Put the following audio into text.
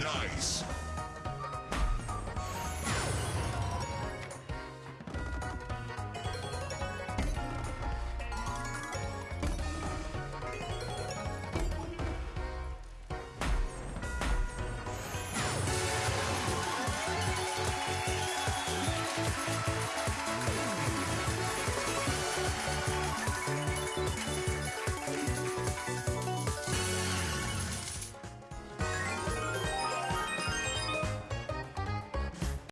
Nice.